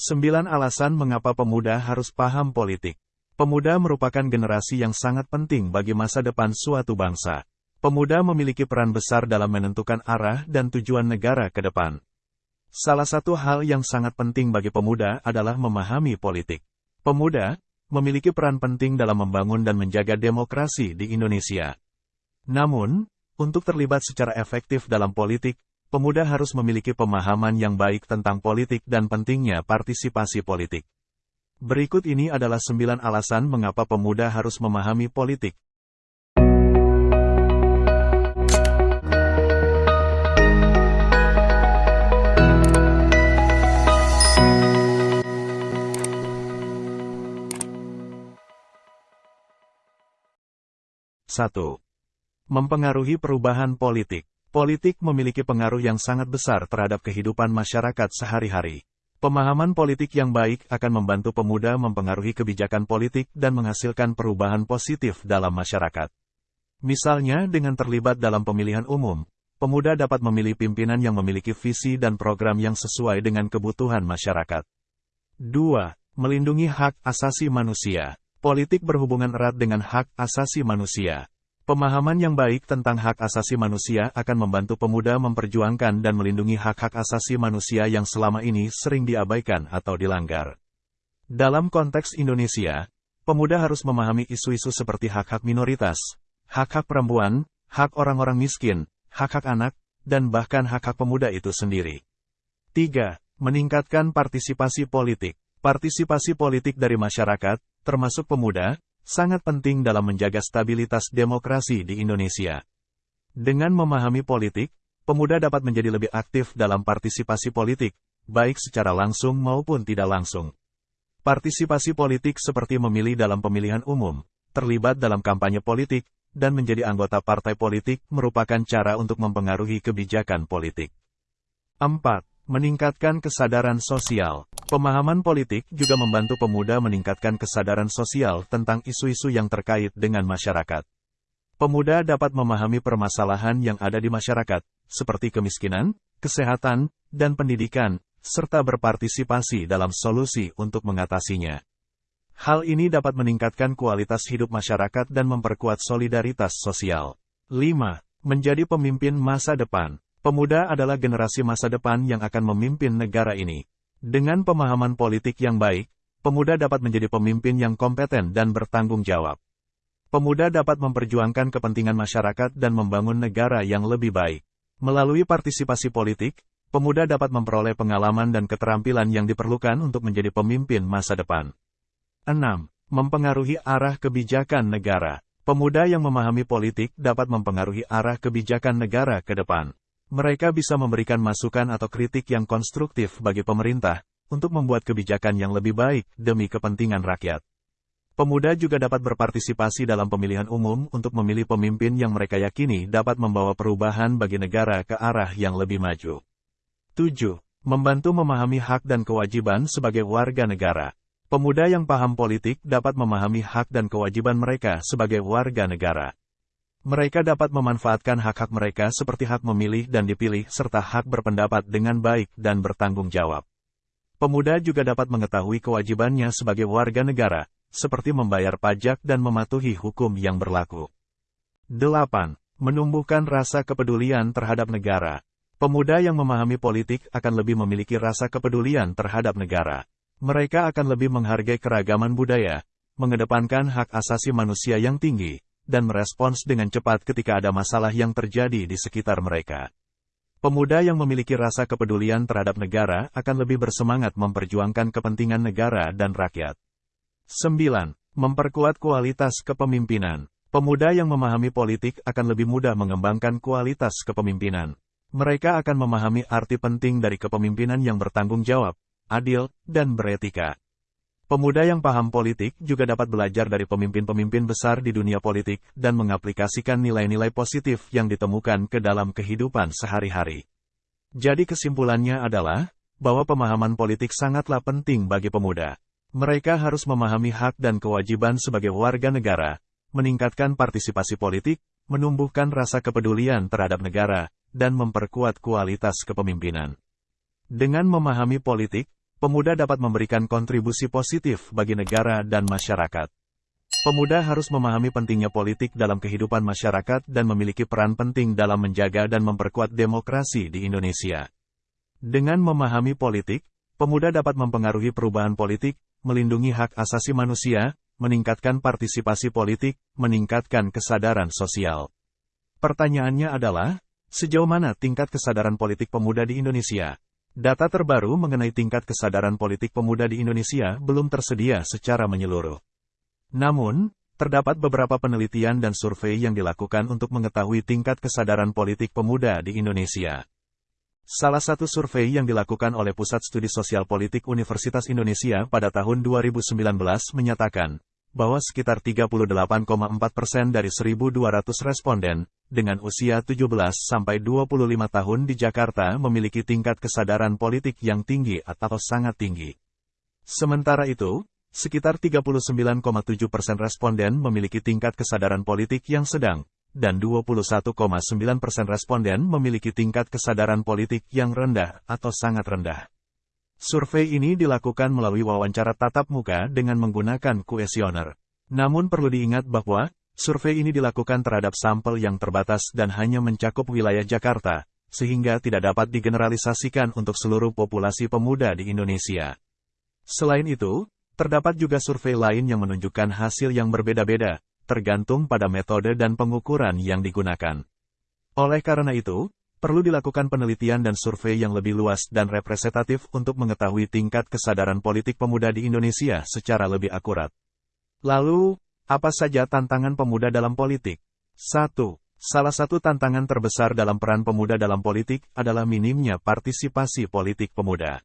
Sembilan alasan mengapa pemuda harus paham politik. Pemuda merupakan generasi yang sangat penting bagi masa depan suatu bangsa. Pemuda memiliki peran besar dalam menentukan arah dan tujuan negara ke depan. Salah satu hal yang sangat penting bagi pemuda adalah memahami politik. Pemuda memiliki peran penting dalam membangun dan menjaga demokrasi di Indonesia. Namun, untuk terlibat secara efektif dalam politik, pemuda harus memiliki pemahaman yang baik tentang politik dan pentingnya partisipasi politik. Berikut ini adalah sembilan alasan mengapa pemuda harus memahami politik. Satu, Mempengaruhi perubahan politik. Politik memiliki pengaruh yang sangat besar terhadap kehidupan masyarakat sehari-hari. Pemahaman politik yang baik akan membantu pemuda mempengaruhi kebijakan politik dan menghasilkan perubahan positif dalam masyarakat. Misalnya, dengan terlibat dalam pemilihan umum, pemuda dapat memilih pimpinan yang memiliki visi dan program yang sesuai dengan kebutuhan masyarakat. 2. Melindungi hak asasi manusia. Politik berhubungan erat dengan hak asasi manusia. Pemahaman yang baik tentang hak asasi manusia akan membantu pemuda memperjuangkan dan melindungi hak-hak asasi manusia yang selama ini sering diabaikan atau dilanggar. Dalam konteks Indonesia, pemuda harus memahami isu-isu seperti hak-hak minoritas, hak-hak perempuan, hak orang-orang miskin, hak-hak anak, dan bahkan hak-hak pemuda itu sendiri. 3. Meningkatkan partisipasi politik. Partisipasi politik dari masyarakat, termasuk pemuda, sangat penting dalam menjaga stabilitas demokrasi di Indonesia. Dengan memahami politik, pemuda dapat menjadi lebih aktif dalam partisipasi politik, baik secara langsung maupun tidak langsung. Partisipasi politik seperti memilih dalam pemilihan umum, terlibat dalam kampanye politik, dan menjadi anggota partai politik merupakan cara untuk mempengaruhi kebijakan politik. 4. Meningkatkan kesadaran sosial. Pemahaman politik juga membantu pemuda meningkatkan kesadaran sosial tentang isu-isu yang terkait dengan masyarakat. Pemuda dapat memahami permasalahan yang ada di masyarakat, seperti kemiskinan, kesehatan, dan pendidikan, serta berpartisipasi dalam solusi untuk mengatasinya. Hal ini dapat meningkatkan kualitas hidup masyarakat dan memperkuat solidaritas sosial. 5. Menjadi pemimpin masa depan. Pemuda adalah generasi masa depan yang akan memimpin negara ini. Dengan pemahaman politik yang baik, pemuda dapat menjadi pemimpin yang kompeten dan bertanggung jawab. Pemuda dapat memperjuangkan kepentingan masyarakat dan membangun negara yang lebih baik. Melalui partisipasi politik, pemuda dapat memperoleh pengalaman dan keterampilan yang diperlukan untuk menjadi pemimpin masa depan. 6. Mempengaruhi arah kebijakan negara. Pemuda yang memahami politik dapat mempengaruhi arah kebijakan negara ke depan. Mereka bisa memberikan masukan atau kritik yang konstruktif bagi pemerintah untuk membuat kebijakan yang lebih baik demi kepentingan rakyat. Pemuda juga dapat berpartisipasi dalam pemilihan umum untuk memilih pemimpin yang mereka yakini dapat membawa perubahan bagi negara ke arah yang lebih maju. 7. Membantu memahami hak dan kewajiban sebagai warga negara. Pemuda yang paham politik dapat memahami hak dan kewajiban mereka sebagai warga negara. Mereka dapat memanfaatkan hak-hak mereka seperti hak memilih dan dipilih serta hak berpendapat dengan baik dan bertanggung jawab. Pemuda juga dapat mengetahui kewajibannya sebagai warga negara, seperti membayar pajak dan mematuhi hukum yang berlaku. 8. Menumbuhkan rasa kepedulian terhadap negara. Pemuda yang memahami politik akan lebih memiliki rasa kepedulian terhadap negara. Mereka akan lebih menghargai keragaman budaya, mengedepankan hak asasi manusia yang tinggi, dan merespons dengan cepat ketika ada masalah yang terjadi di sekitar mereka. Pemuda yang memiliki rasa kepedulian terhadap negara akan lebih bersemangat memperjuangkan kepentingan negara dan rakyat. 9. Memperkuat kualitas kepemimpinan. Pemuda yang memahami politik akan lebih mudah mengembangkan kualitas kepemimpinan. Mereka akan memahami arti penting dari kepemimpinan yang bertanggung jawab, adil, dan beretika. Pemuda yang paham politik juga dapat belajar dari pemimpin-pemimpin besar di dunia politik dan mengaplikasikan nilai-nilai positif yang ditemukan ke dalam kehidupan sehari-hari. Jadi kesimpulannya adalah, bahwa pemahaman politik sangatlah penting bagi pemuda. Mereka harus memahami hak dan kewajiban sebagai warga negara, meningkatkan partisipasi politik, menumbuhkan rasa kepedulian terhadap negara, dan memperkuat kualitas kepemimpinan. Dengan memahami politik, pemuda dapat memberikan kontribusi positif bagi negara dan masyarakat. Pemuda harus memahami pentingnya politik dalam kehidupan masyarakat dan memiliki peran penting dalam menjaga dan memperkuat demokrasi di Indonesia. Dengan memahami politik, pemuda dapat mempengaruhi perubahan politik, melindungi hak asasi manusia, meningkatkan partisipasi politik, meningkatkan kesadaran sosial. Pertanyaannya adalah, sejauh mana tingkat kesadaran politik pemuda di Indonesia? Data terbaru mengenai tingkat kesadaran politik pemuda di Indonesia belum tersedia secara menyeluruh. Namun, terdapat beberapa penelitian dan survei yang dilakukan untuk mengetahui tingkat kesadaran politik pemuda di Indonesia. Salah satu survei yang dilakukan oleh Pusat Studi Sosial Politik Universitas Indonesia pada tahun 2019 menyatakan bahwa sekitar 38,4 persen dari 1.200 responden dengan usia 17 sampai 25 tahun di Jakarta memiliki tingkat kesadaran politik yang tinggi atau sangat tinggi. Sementara itu, sekitar 39,7 persen responden memiliki tingkat kesadaran politik yang sedang, dan 21,9 persen responden memiliki tingkat kesadaran politik yang rendah atau sangat rendah. Survei ini dilakukan melalui wawancara tatap muka dengan menggunakan kuesioner. Namun perlu diingat bahwa, survei ini dilakukan terhadap sampel yang terbatas dan hanya mencakup wilayah Jakarta, sehingga tidak dapat digeneralisasikan untuk seluruh populasi pemuda di Indonesia. Selain itu, terdapat juga survei lain yang menunjukkan hasil yang berbeda-beda, tergantung pada metode dan pengukuran yang digunakan. Oleh karena itu, perlu dilakukan penelitian dan survei yang lebih luas dan representatif untuk mengetahui tingkat kesadaran politik pemuda di Indonesia secara lebih akurat. Lalu, apa saja tantangan pemuda dalam politik? 1. Salah satu tantangan terbesar dalam peran pemuda dalam politik adalah minimnya partisipasi politik pemuda.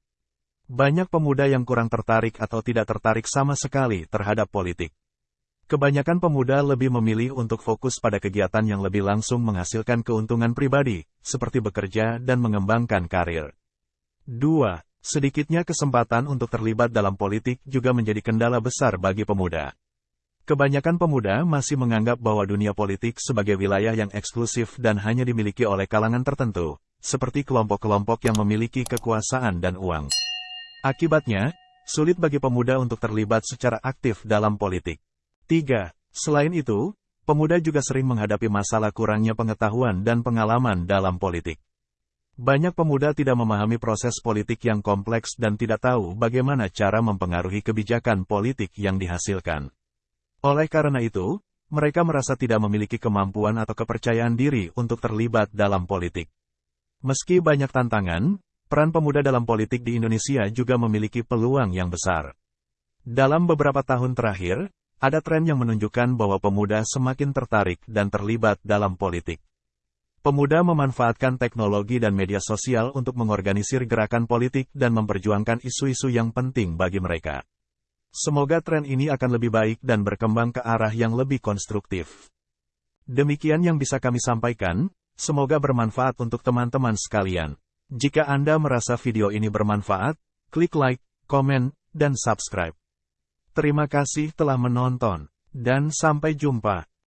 Banyak pemuda yang kurang tertarik atau tidak tertarik sama sekali terhadap politik. Kebanyakan pemuda lebih memilih untuk fokus pada kegiatan yang lebih langsung menghasilkan keuntungan pribadi, seperti bekerja dan mengembangkan karir. 2. Sedikitnya kesempatan untuk terlibat dalam politik juga menjadi kendala besar bagi pemuda. Kebanyakan pemuda masih menganggap bahwa dunia politik sebagai wilayah yang eksklusif dan hanya dimiliki oleh kalangan tertentu, seperti kelompok-kelompok yang memiliki kekuasaan dan uang. Akibatnya, sulit bagi pemuda untuk terlibat secara aktif dalam politik. 3. Selain itu, pemuda juga sering menghadapi masalah kurangnya pengetahuan dan pengalaman dalam politik. Banyak pemuda tidak memahami proses politik yang kompleks dan tidak tahu bagaimana cara mempengaruhi kebijakan politik yang dihasilkan. Oleh karena itu, mereka merasa tidak memiliki kemampuan atau kepercayaan diri untuk terlibat dalam politik. Meski banyak tantangan, peran pemuda dalam politik di Indonesia juga memiliki peluang yang besar. Dalam beberapa tahun terakhir, ada tren yang menunjukkan bahwa pemuda semakin tertarik dan terlibat dalam politik. Pemuda memanfaatkan teknologi dan media sosial untuk mengorganisir gerakan politik dan memperjuangkan isu-isu yang penting bagi mereka. Semoga tren ini akan lebih baik dan berkembang ke arah yang lebih konstruktif. Demikian yang bisa kami sampaikan, semoga bermanfaat untuk teman-teman sekalian. Jika Anda merasa video ini bermanfaat, klik like, komen, dan subscribe. Terima kasih telah menonton, dan sampai jumpa.